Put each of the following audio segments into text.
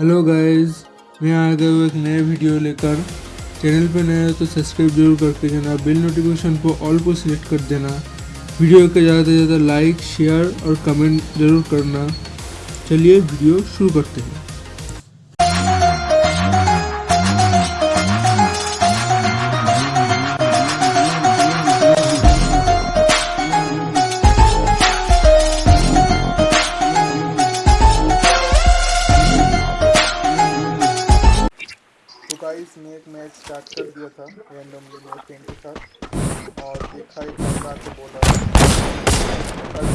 Hello guys मैं आ गया हूँ एक नए वीडियो लेकर। चैनल पर नया हो तो सब्सक्राइब ज़रूर करके देना बिल नोटिफिकेशन को ऑल को सिलेक्ट कर देना। वीडियो के ज़्यादा से ज़्यादा लाइक शेयर और कमेंट ज़रूर करना। चलिए वीडियो शुरू करते हैं। गाइस मैं एक मैच स्टार्ट कर दिया था रैंडमली मेरे फ्रेंड के साथ। और देखा एक बंदा आके बोला कल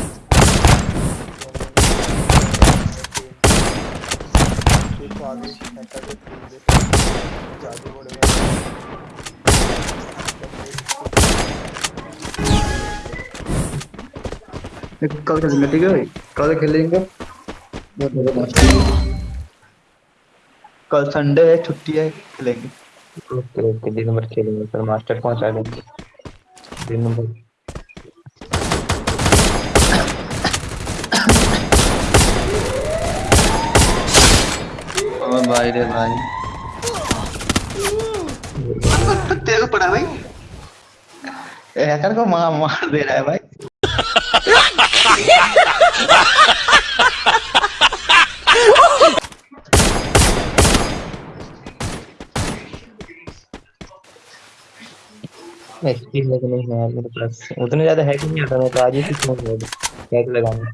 देखो आगे हैकर के खेल दे आगे बढ़ेगा कल खेलेंगे ठीक है भाई? कल खेलेंगे? कल संडे है छुट्टी है खेलेंगे। ओके ओके दिन भर खेलेंगे सर मास्टर पहुँचा देंगे। दिन भर और भाई रे भाई। तेरे को पड़ा भाई? हैकर को मार मार दे रहा है भाई। एचपी है कि नहीं है यार मेरे पास। उतने ज़्यादा है कि नहीं आता मैं तो आज ही सीखना है हैक लगाना।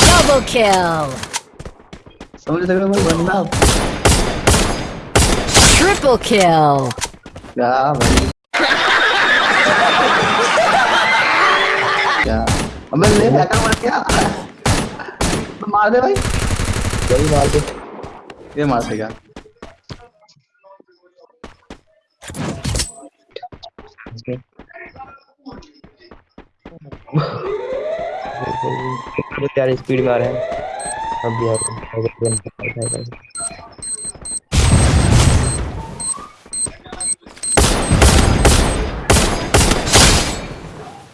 Double kill! समझ रहे हो भाई? बंदा। Triple kill! क्या भाई? क्या? अबे ले हैकर मर गया तो मार दे भाई। यही मार दे ये मार दे यार स्पीड में आ रहा है। अब यार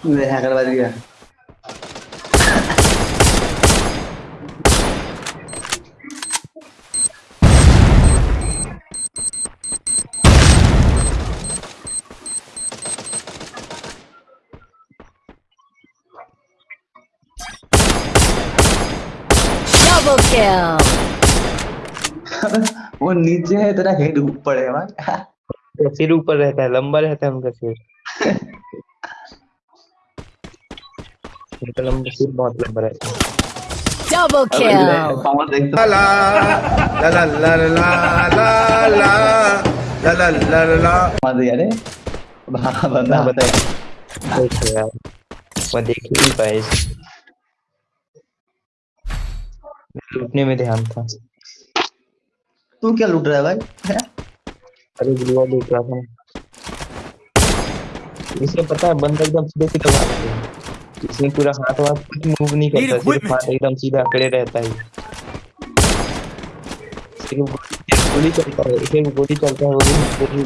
मैं हैकर बज गया Double kill! वो नीचे है तेरा हेड ऊपर है भाई तो सिर ऊपर रहता है लंबा रहता है उनका सिर उनका लंबा सिर बहुत लंबा रहता है Double kill! पावर देख तो ला ला ला ला ला ला ला ला ला ला ला ला मार दिया रे हाँ बंदा बता देखो यार मैं देख ही नहीं पाया लूटने में ध्यान था। तू क्या लूट रहा है भाई? हैं? अरे गुरुआ देख रहा था। इसे पता है बंदा एकदम सीधे सीधे मारते हैं इसमें पूरा हाथ वाथ कुछ मूव नहीं करता सिर्फ़ हाथ एकदम सीधा अकड़े रहता है। सिर्फ़ गोली चलता है सिर्फ़ गोली चलता है वो भी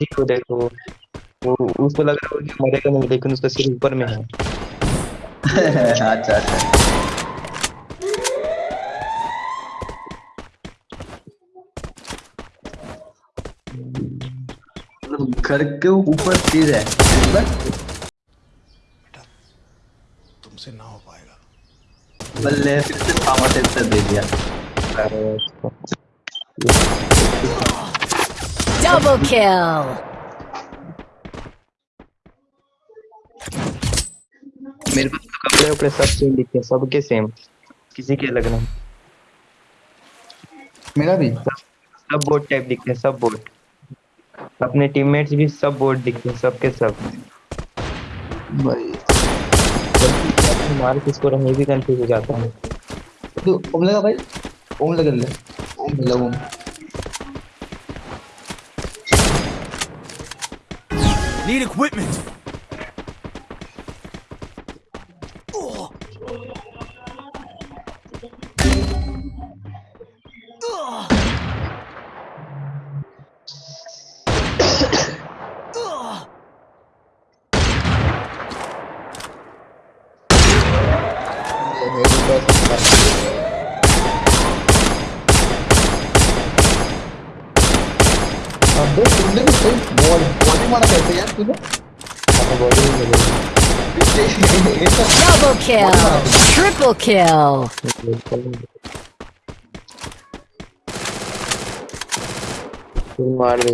देखो देखो वो उसको लग रहा है कि मरेगा नहीं लेकिन उसका सिर ऊपर में है। अच्छा अच्छा। मतलब घर के ऊपर चीज़ है बस तुमसे ना हो पाएगा। बल्ले फिर से पावर सेंसर दे दिया। अरे Double kill! मेरे पास तो कपड़े वपड़े सब सेम दिखते हैं सबके सेम किसी के अलग नहीं। मेरा भी? सब बोर्ड टाइप दिखते हैं सब बोर्ड अपने टीममेट्स भी सब बोर्ड दिखते हैं सबके सब। भाई। मार किसको रहे भी कंफ्यूज हो जाता है। तो ओम लगा भाई? ओम लगा ले। ओम लगा ओम। Need equipment! Ugh. Ugh. Ugh. I'm just a little bit मारा कैसे यार तूने? तो Double kill. Triple kill. मार दे।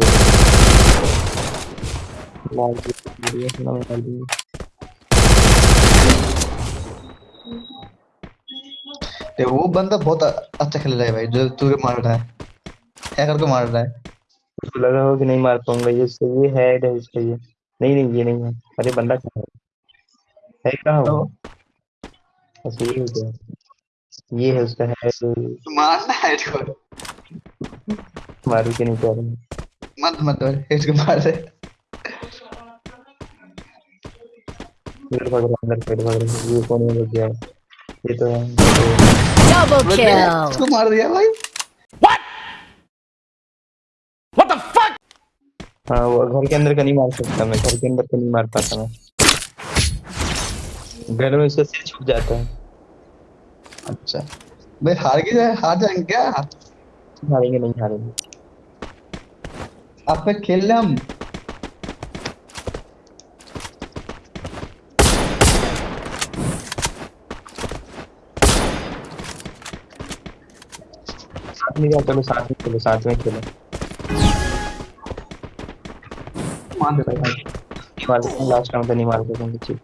मार दी। ये वो बंदा बहुत अच्छा खेल रहा है भाई जो तुझे मार रहा है। हैकर को मार रहा है। उसको लगा हो कि नहीं मार पाऊँगा ये सही है हेड है इसका ये नहीं नहीं ये नहीं है। अरे बंदा कहाँ है? है कहाँ वो? ये हो गया। ये है उसका हेड मारना है इसको मारू के नहीं कह रहे मत मत इसको मार दे। पेड़ भाग रहा अंदर पेड़ भाग रहा ये कौन है? लग गया ये तो है। Double kill. इसको मार दिया भाई। हाँ वो घर के अंदर का नहीं मार सकता मैं घर के अंदर का नहीं मार पाता मैं। घर में उसका सिर छुप जाता है। अच्छा। भाई हार गए हार जाएँगे क्या? हारेंगे नहीं हारेंगे। आप पे खेल रहे हम? साथ में चलो साथ में खेलो साथ में खेलो। मान दे भाई। मार लास्ट राउंड तो नहीं मार सकते ठीक।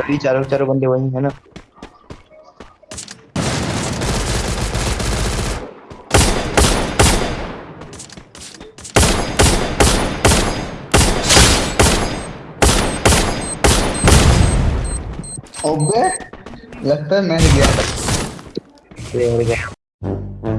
अभी चारों चारों बंदे वही है ना। अबे लगता है मैं गया। हो गया।